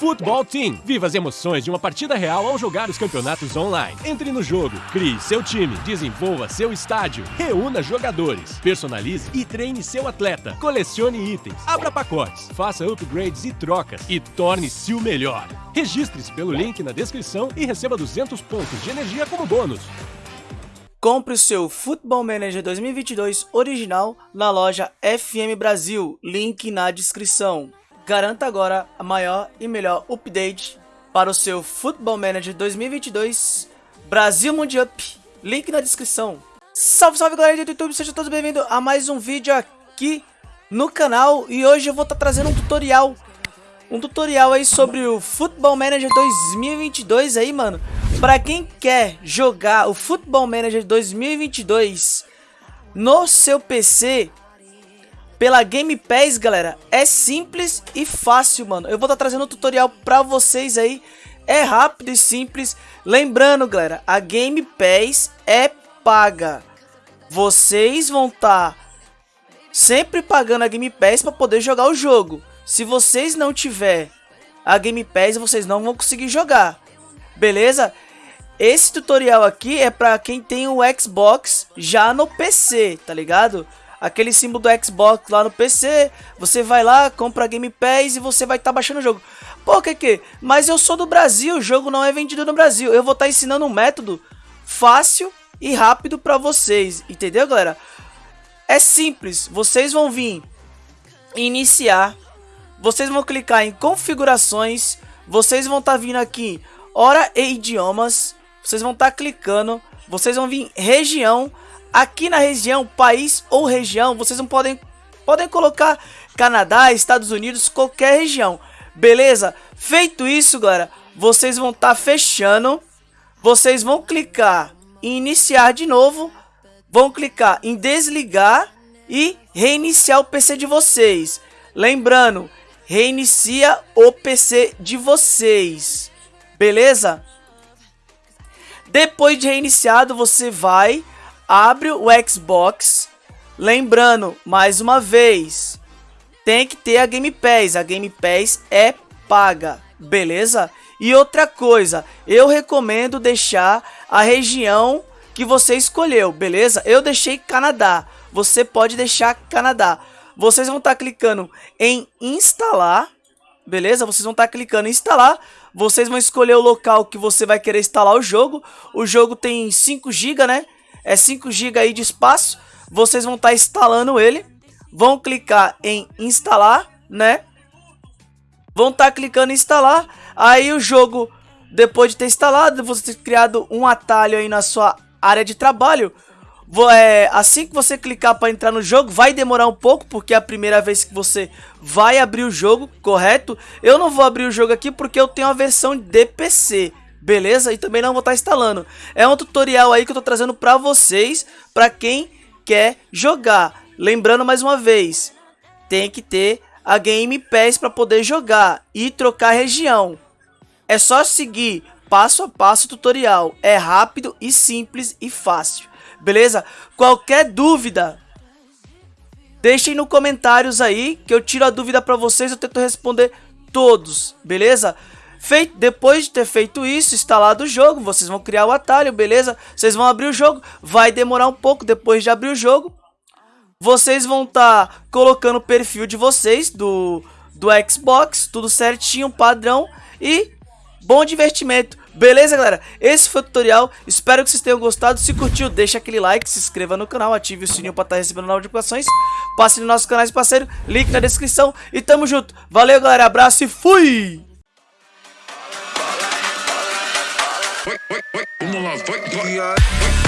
Football Team. Viva as emoções de uma partida real ao jogar os campeonatos online. Entre no jogo, crie seu time, desenvolva seu estádio, reúna jogadores, personalize e treine seu atleta, colecione itens, abra pacotes, faça upgrades e trocas e torne-se o melhor. Registre-se pelo link na descrição e receba 200 pontos de energia como bônus. Compre o seu Football Manager 2022 original na loja FM Brasil, link na descrição. Garanta agora a maior e melhor update para o seu Football Manager 2022 Brasil Mundial. Link na descrição. Salve, salve galera do YouTube, sejam todos bem-vindos a mais um vídeo aqui no canal E hoje eu vou estar tá trazendo um tutorial Um tutorial aí sobre o Football Manager 2022 aí, mano Pra quem quer jogar o Football Manager 2022 no seu PC pela Game Pass, galera, é simples e fácil, mano. Eu vou estar tá trazendo um tutorial pra vocês aí. É rápido e simples. Lembrando, galera, a Game Pass é paga. Vocês vão estar tá sempre pagando a Game Pass para poder jogar o jogo. Se vocês não tiver a Game Pass, vocês não vão conseguir jogar. Beleza? Esse tutorial aqui é para quem tem o Xbox já no PC, tá ligado? Aquele símbolo do Xbox lá no PC, você vai lá, compra Game Pass e você vai estar tá baixando o jogo. Pô, que que? Mas eu sou do Brasil, o jogo não é vendido no Brasil. Eu vou estar tá ensinando um método fácil e rápido para vocês, entendeu, galera? É simples, vocês vão vir iniciar, vocês vão clicar em configurações, vocês vão estar tá vindo aqui hora e idiomas, vocês vão estar tá clicando, vocês vão vir região, Aqui na região, país ou região, vocês não podem, podem colocar Canadá, Estados Unidos, qualquer região. Beleza? Feito isso, galera, vocês vão estar tá fechando. Vocês vão clicar em iniciar de novo. Vão clicar em desligar e reiniciar o PC de vocês. Lembrando, reinicia o PC de vocês. Beleza? Depois de reiniciado, você vai abre o Xbox. Lembrando, mais uma vez, tem que ter a Game Pass. A Game Pass é paga, beleza? E outra coisa, eu recomendo deixar a região que você escolheu, beleza? Eu deixei Canadá, você pode deixar Canadá. Vocês vão estar tá clicando em instalar, beleza? Vocês vão estar tá clicando em instalar, vocês vão escolher o local que você vai querer instalar o jogo. O jogo tem 5 GB, né? é 5 GB aí de espaço. Vocês vão estar tá instalando ele, vão clicar em instalar, né? Vão estar tá clicando em instalar, aí o jogo, depois de ter instalado, você ter criado um atalho aí na sua área de trabalho, é, assim que você clicar para entrar no jogo, vai demorar um pouco, porque é a primeira vez que você vai abrir o jogo, correto? Eu não vou abrir o jogo aqui porque eu tenho a versão de PC beleza? E também não vou estar instalando. É um tutorial aí que eu tô trazendo pra vocês, pra quem quer jogar. Lembrando mais uma vez, tem que ter a Game Pass para poder jogar e trocar região. É só seguir passo a passo tutorial. É rápido e simples e fácil. Beleza? Qualquer dúvida, deixem no comentários aí que eu tiro a dúvida para vocês, eu tento responder todos, beleza? Feito, depois de ter feito isso, instalado o jogo, vocês vão criar o atalho, beleza? Vocês vão abrir o jogo, vai demorar um pouco depois de abrir o jogo. Vocês vão estar tá colocando o perfil de vocês do, do Xbox, tudo certinho, padrão e bom divertimento. Beleza, galera? Esse foi o tutorial. Espero que vocês tenham gostado. Se curtiu, deixa aquele like, se inscreva no canal, ative o sininho para estar tá recebendo novas notificações. Passe no nosso canal de parceiro, link na descrição. E tamo junto. Valeu, galera. Abraço e fui! Vamos lá, vai, vai.